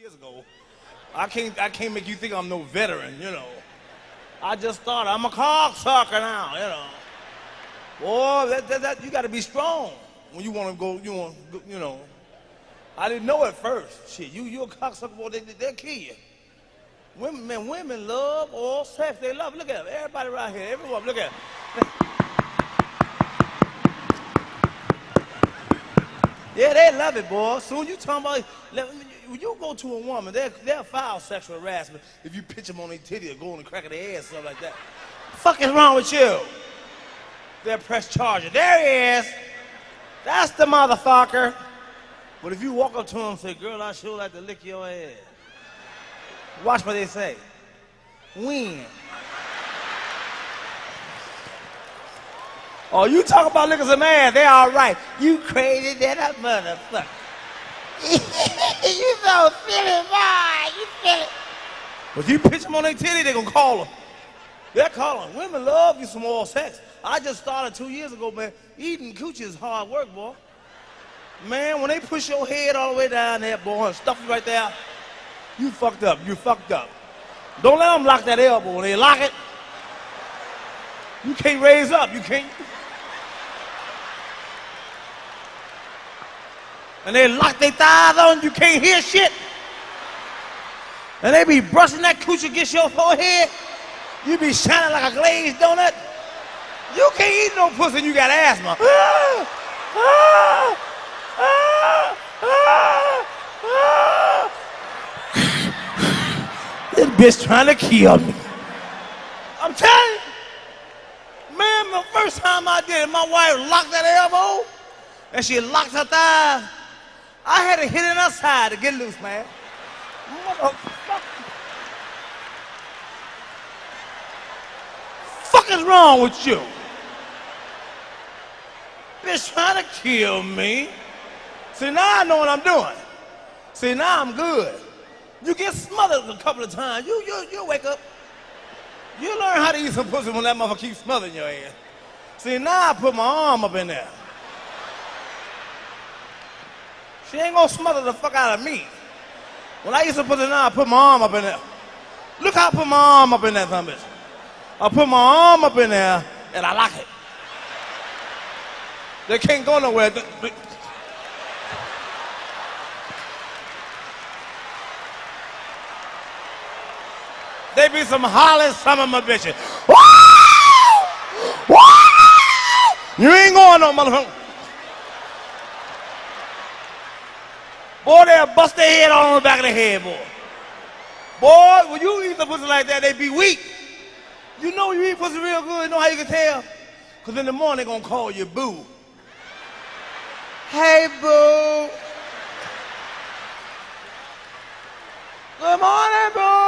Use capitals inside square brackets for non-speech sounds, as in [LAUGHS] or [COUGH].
years ago. I can't, I can't make you think I'm no veteran, you know. I just thought I'm a cocksucker now, you know. Boy, that, that, that, you got to be strong when you want to go, you want, you know. I didn't know at first. Shit, you, you a cocksucker, boy, they, they'll kill you. Women, man, women love all sex. They love, look at them. Everybody right here, everyone, look at them. [LAUGHS] Yeah, they love it, boy. Soon you talking about, when you go to a woman, they'll, they'll file sexual harassment if you pitch them on their titty or go on the crack of their ass, or something like that. fuck is wrong with you? They'll press charges. There he is. That's the motherfucker. But if you walk up to him and say, girl, I sure like to lick your ass. Watch what they say. When? Oh, you talk about niggas some man, they all right. You crazy that a motherfucker. [LAUGHS] you so silly, boy. You silly. But you pitch them on their titty, they gonna call them. They're calling. Women love you some more sex. I just started two years ago, man. Eating coochie is hard work, boy. Man, when they push your head all the way down there, boy, and stuff you right there, you fucked up. You fucked up. Don't let them lock that elbow. When they lock it, you can't raise up. You can't. And they lock their thighs on, you can't hear shit. And they be brushing that coochie against your forehead. You be shining like a glazed donut. You can't eat no pussy and you got asthma. Ah, ah, ah, this bitch trying to kill me. I'm telling you. Man, the first time I did it, my wife locked that elbow and she locked her thigh. I had to hit it outside to get loose, man. Motherfucker. Fuck is wrong with you? Bitch trying to kill me. See, now I know what I'm doing. See, now I'm good. You get smothered a couple of times. You, you, you wake up. You learn how to eat some pussy when that motherfucker keeps smothering your ass. See, now I put my arm up in there. She ain't gonna smother the fuck out of me. When I used to put it on, I put my arm up in there. Look how I put my arm up in that some bitch. I put my arm up in there and I lock it. They can't go nowhere. They be some hollering some of my bitches. You ain't going no motherfucker. Boy, they'll bust their head on the back of the head, boy. Boy, when you eat the pussy like that, they be weak. You know you eat pussy real good, you know how you can tell? Because in the morning, they're going to call you boo. Hey, boo. Good morning, boo.